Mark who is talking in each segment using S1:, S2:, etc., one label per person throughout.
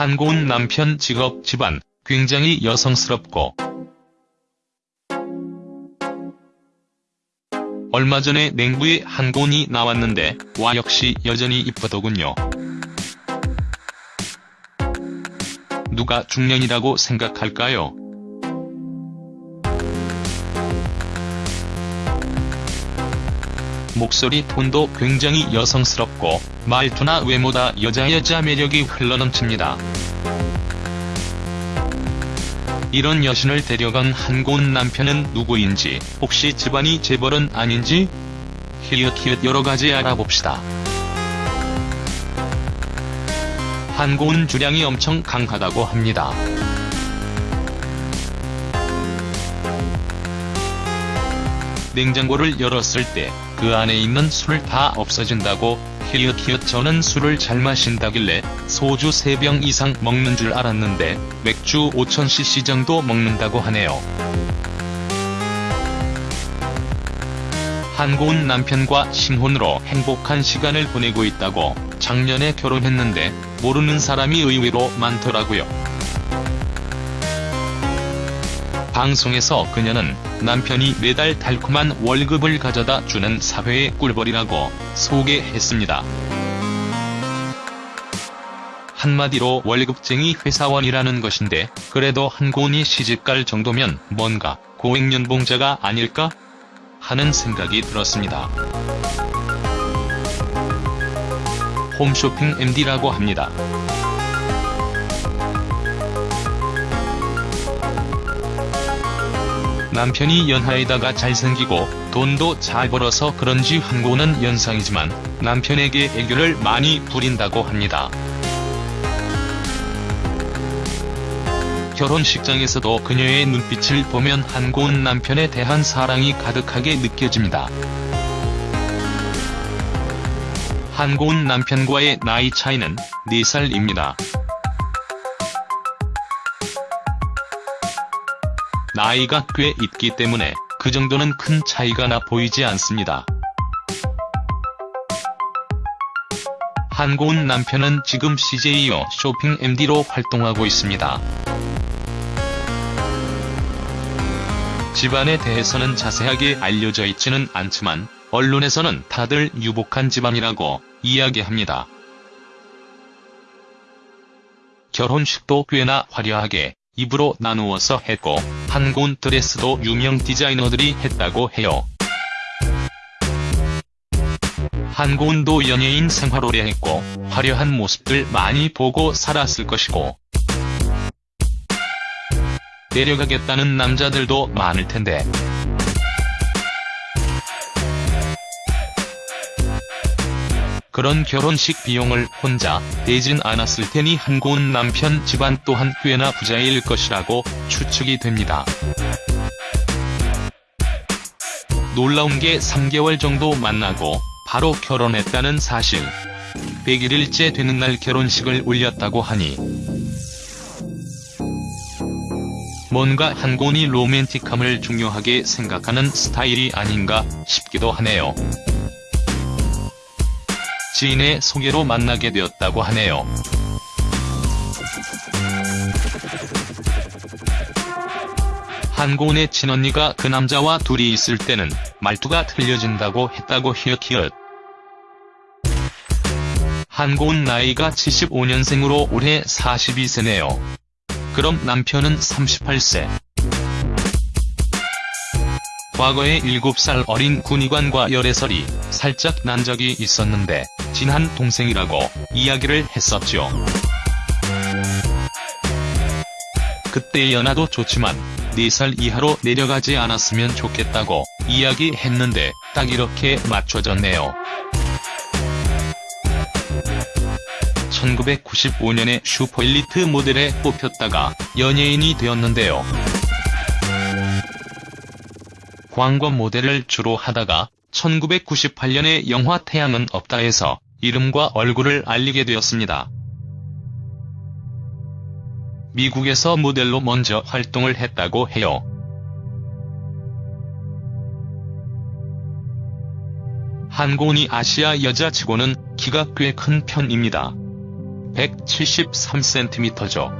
S1: 한고은 남편 직업 집안 굉장히 여성스럽고 얼마 전에 냉부에 한고은이 나왔는데 와 역시 여전히 이쁘더군요. 누가 중년이라고 생각할까요? 목소리 톤도 굉장히 여성스럽고 말투나 외모다 여자 여자 매력이 흘러넘칩니다. 이런 여신을 데려간 한고은 남편은 누구인지 혹시 집안이 재벌은 아닌지 히읗히읗 여러가지 알아봅시다. 한고은 주량이 엄청 강하다고 합니다. 냉장고를 열었을 때 그 안에 있는 술 다 없어진다고 히읗히읗 저는 술을 잘 마신다길래 소주 3병 이상 먹는 줄 알았는데 맥주 5000cc 정도 먹는다고 하네요. 한고은 남편과 신혼으로 행복한 시간을 보내고 있다고 작년에 결혼했는데 모르는 사람이 의외로 많더라고요. 방송에서 그녀는 남편이 매달 달콤한 월급을 가져다 주는 사회의 꿀벌이라고 소개했습니다. 한마디로 월급쟁이 회사원이라는 것인데 그래도 한고은이 시집갈 정도면 뭔가 고액연봉자가 아닐까? 하는 생각이 들었습니다. 홈쇼핑 MD라고 합니다. 남편이 연하에다가 잘생기고 돈도 잘 벌어서 그런지 한고는 연상이지만 남편에게 애교를 많이 부린다고 합니다. 결혼식장에서도 그녀의 눈빛을 보면 한고은 남편에 대한 사랑이 가득하게 느껴집니다. 한고은 남편과의 나이 차이는 4살입니다. 나이가 꽤 있기 때문에 그 정도는 큰 차이가 나 보이지 않습니다. 한고은 남편은 지금 CJO 쇼핑 MD로 활동하고 있습니다. 집안에 대해서는 자세하게 알려져 있지는 않지만 언론에서는 다들 유복한 집안이라고 이야기합니다. 결혼식도 꽤나 화려하게 입으로 나누어서 했고 한고은 드레스도 유명 디자이너들이 했다고 해요. 한고은도 연예인 생활 오래 했고 화려한 모습들 많이 보고 살았을 것이고 데려가겠다는 남자들도 많을 텐데 그런 결혼식 비용을 혼자 대진 않았을 테니 한고은 남편 집안 또한 꽤나 부자일 것이라고 추측이 됩니다. 놀라운 게 3개월 정도 만나고 바로 결혼했다는 사실. 100일일째 되는 날 결혼식을 올렸다고 하니 뭔가 한고은이 로맨틱함을 중요하게 생각하는 스타일이 아닌가 싶기도 하네요. 지인의 소개로 만나게 되었다고 하네요. 한고은의 친언니가 그 남자와 둘이 있을 때는 말투가 틀려진다고 했다고 히읗히읗. 한고은 나이가 75년생으로 올해 42세네요. 그럼 남편은 38세. 과거에 7살 어린 군의관과 열애설이 살짝 난 적이 있었는데 친한 동생이라고 이야기를 했었죠. 그때 연하도 좋지만 4살 이하로 내려가지 않았으면 좋겠다고 이야기했는데 딱 이렇게 맞춰졌네요. 1995년에 슈퍼엘리트 모델에 뽑혔다가 연예인이 되었는데요. 광고 모델을 주로 하다가 1998년에 영화 태양은 없다에서 이름과 얼굴을 알리게 되었습니다. 미국에서 모델로 먼저 활동을 했다고 해요. 한고은이 아시아 여자 치고는 키가 꽤 큰 편입니다. 173cm죠.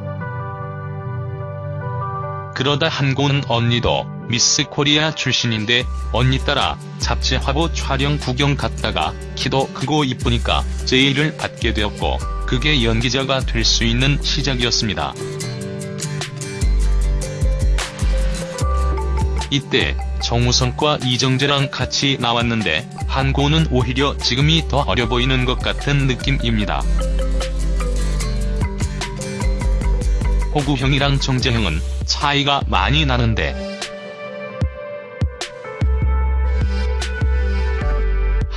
S1: 그러다 한고은 언니도 미스 코리아 출신인데 언니 따라 잡지 화보 촬영 구경 갔다가 키도 크고 이쁘니까 제의를 받게 되었고 그게 연기자가 될 수 있는 시작이었습니다. 이때 정우성과 이정재랑 같이 나왔는데 한고는 오히려 지금이 더 어려 보이는 것 같은 느낌입니다. 호구형이랑 정재형은 차이가 많이 나는데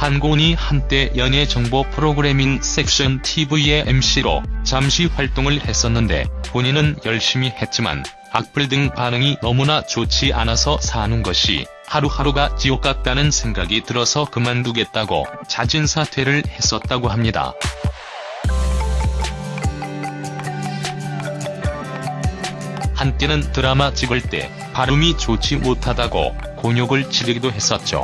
S1: 한고은이 한때 연예 정보 프로그래밍 섹션 TV의 MC로 잠시 활동을 했었는데 본인은 열심히 했지만 악플 등 반응이 너무나 좋지 않아서 사는 것이 하루하루가 지옥 같다는 생각이 들어서 그만두겠다고 자진 사퇴를 했었다고 합니다. 한때는 드라마 찍을 때 발음이 좋지 못하다고 곤욕을 치르기도 했었죠.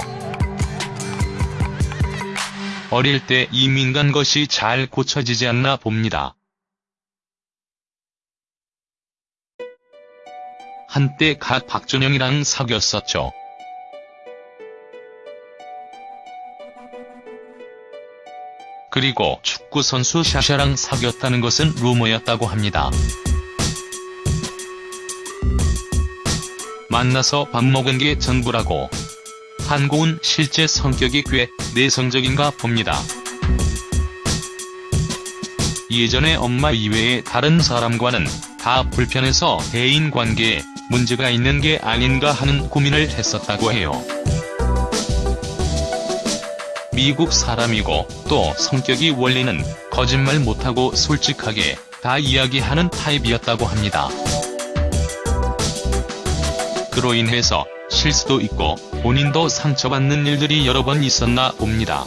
S1: 어릴 때 이 민간 것이 잘 고쳐지지 않나 봅니다. 한때 갓 박준영이랑 사귀었었죠. 그리고 축구선수 샤샤랑 사귀었다는 것은 루머였다고 합니다. 만나서 밥 먹은 게 전부라고. 한고은 실제 성격이 꽤 내성적인가 봅니다. 예전에 엄마 이외의 다른 사람과는 다 불편해서 대인관계에 문제가 있는 게 아닌가 하는 고민을 했었다고 해요. 미국 사람이고 또 성격이 원래는 거짓말 못하고 솔직하게 다 이야기하는 타입이었다고 합니다. 그로 인해서 실수도 있고 본인도 상처받는 일들이 여러 번 있었나 봅니다.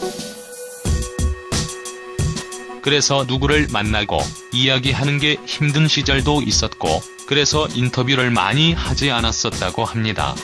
S1: 그래서 누구를 만나고 이야기하는 게 힘든 시절도 있었고 그래서 인터뷰를 많이 하지 않았었다고 합니다.